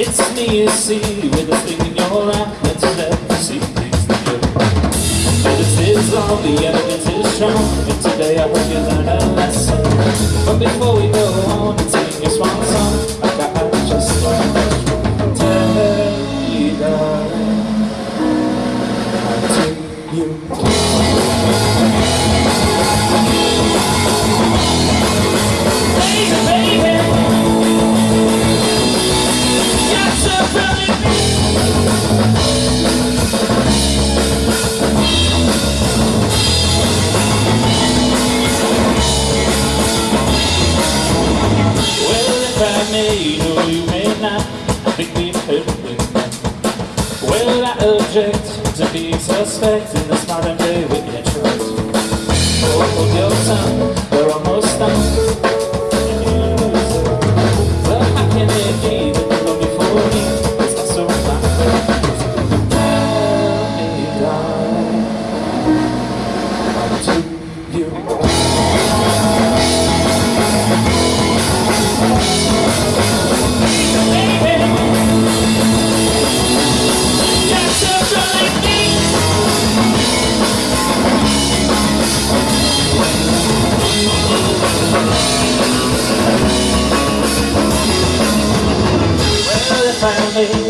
It's me you see with a thing in your eye Let's let the see is the evidence is strong. And today I hope you learn a lesson. But before we go on and sing your swan song. I got just one question Tell you darling How do you object to be suspect in this modern day trust. Hold your done. morrer